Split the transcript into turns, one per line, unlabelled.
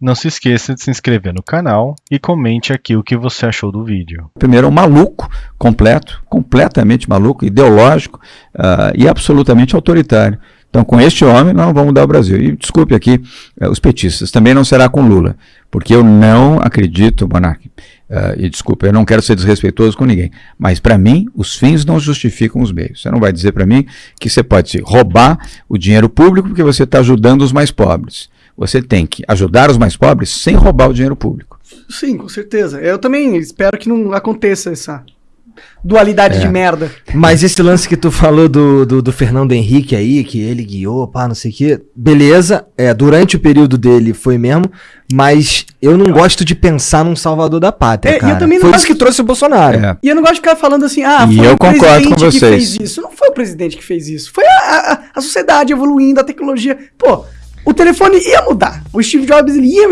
Não se esqueça de se inscrever no canal e comente aqui o que você achou do vídeo.
Primeiro, é um maluco completo, completamente maluco, ideológico uh, e absolutamente autoritário. Então, com este homem, nós não vamos mudar o Brasil. E desculpe aqui uh, os petistas, também não será com Lula, porque eu não acredito, Monarque, uh, e desculpa, eu não quero ser desrespeitoso com ninguém, mas para mim, os fins não justificam os meios. Você não vai dizer para mim que você pode roubar o dinheiro público porque você está ajudando os mais pobres. Você tem que ajudar os mais pobres sem roubar o dinheiro público.
Sim, com certeza. Eu também espero que não aconteça essa dualidade é. de merda.
Mas esse lance que tu falou do, do, do, Fernando Henrique aí, que ele guiou, pá, não sei o quê, beleza, é, durante o período dele foi mesmo, mas eu não gosto de pensar num salvador da pátria, é, cara. foi gosto... isso que trouxe o Bolsonaro. É.
E eu não gosto de ficar falando assim, ah,
foi e eu o concordo com vocês. que
fez isso. Não foi o presidente que fez isso, foi a, a, a sociedade evoluindo, a tecnologia. Pô, o telefone ia mudar. O Steve Jobs ele ia